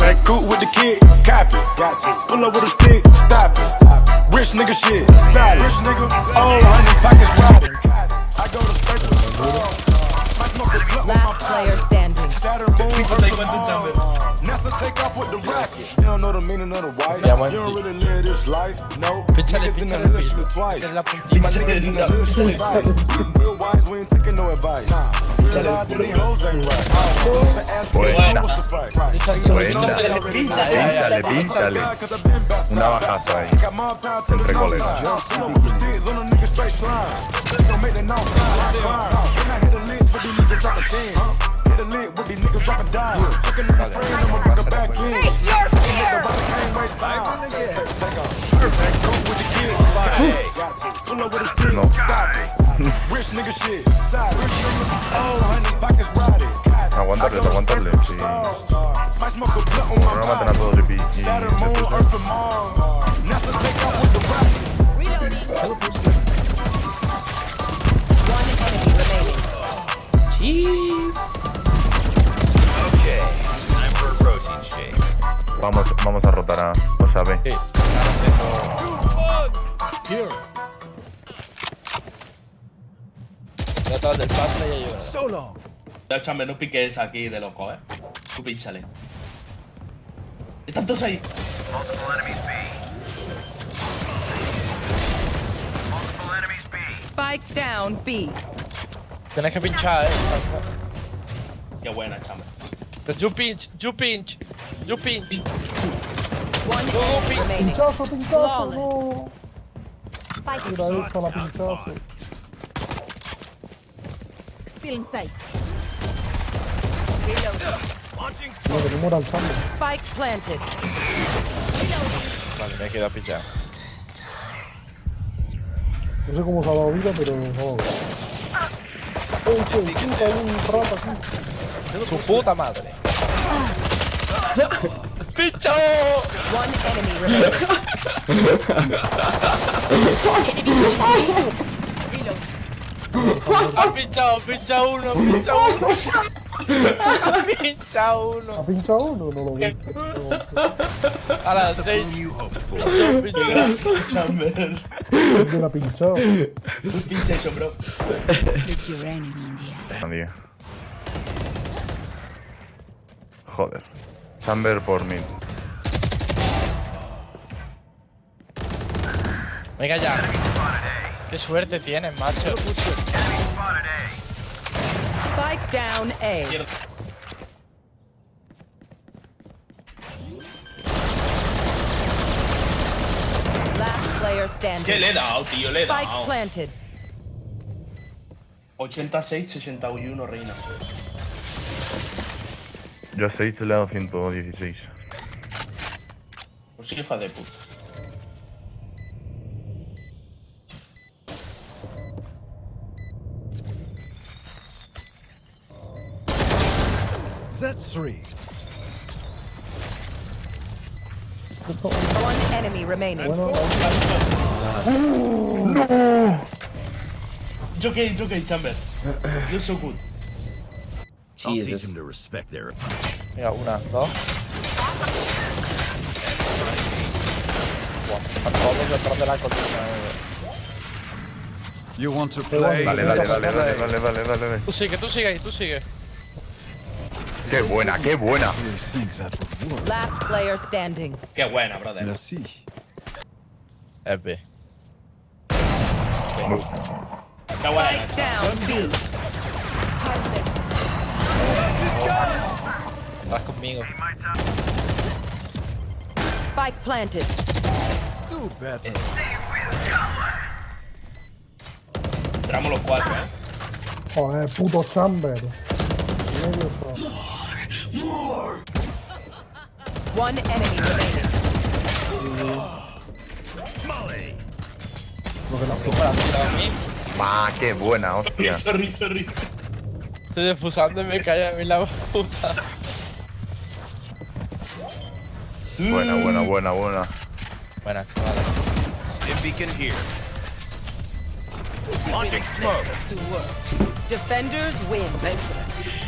Back cool with the kid, copy. Got to. Pull up with a stick, stop it. Rich nigga shit, solid. Rich nigga, oh, honey pockets robbing. I go to space with the stars. My smoke is blunt with my Last player standing. Saturn moon, Earth, and Mars. NASA take off with the rocket. You don't know the meaning of the white. Yeah, You don't really live this life. No. Pinchale, Niggas in the hood twice. En My niggas in the hood shoot twice. Real wise, we ain't taking no advice. Realize Buena. Píntale, píntale. Una bajaza ahí. Entre colegas. No. Oh. Aguantarles, aguantarles. Sí. My No maten a todos y, pi- y se. Vamos, vamos a rotar a. O sea. Sí, Detrás del pase y ayuda. Ya, chame, no piques aquí de loco, eh. Tú pínchale. Están todos ahí. Spike down B. Tienes que pinchar, eh. Qué buena, chame. You pinch, you pinch, you pinch. One enemy pinch. Pinchazo, no. Pinchazo. Sight. No, muera el Chamber. Spike planted. Vale, me he quedado pinchado. No sé cómo se ha dado vida, pero no. ¡Ey, che! puta, hay un rata aquí! Su puta madre. ¡Pincho! One enemy remaining. Ha pinchado, pincha uno, pincha uno. Ha pinchado uno. ¿Ha pinchado uno? No lo vi. A las seis. Qué gran chamber. ¿Dónde la ha pinchado? Pinche eso, bro. Nadie. Joder. Chamber por mí. Venga ya. Qué suerte tienes, macho. Spike down A. Last player ¿Qué standing. le he dado, tío? Le he Spike dado. planted. 86, 61, reina. Yo a 6 le he dado 116. Pues hija de puta. That's. One enemy remaining. Bueno, no. It's okay, it's okay, Chamber. You're so good. Jesus. I'll teach him to respect their. Yeah, una, dos. Eh. You want to play? Vale, vale, vale, vale, vale, vale, vale. Tú sigue, tú sigue, tú sigue. Qué buena, qué buena. Last player standing. Qué buena, brother. Es B. Qué buena. Spike down B. Vas conmigo. Spike planted. Entramos los cuatro, eh. joder, puto Chamber. Medio pro. One enemy remaining. Lo que la ¿Cómo la? Ah, qué buena, hostia. Sorry, sorry. Estoy defusando y me cae a mí la puta. Buena, buena, buena, buena. Buena, vale. Stim beacon here. Launching smoke. Defenders win. Excellent.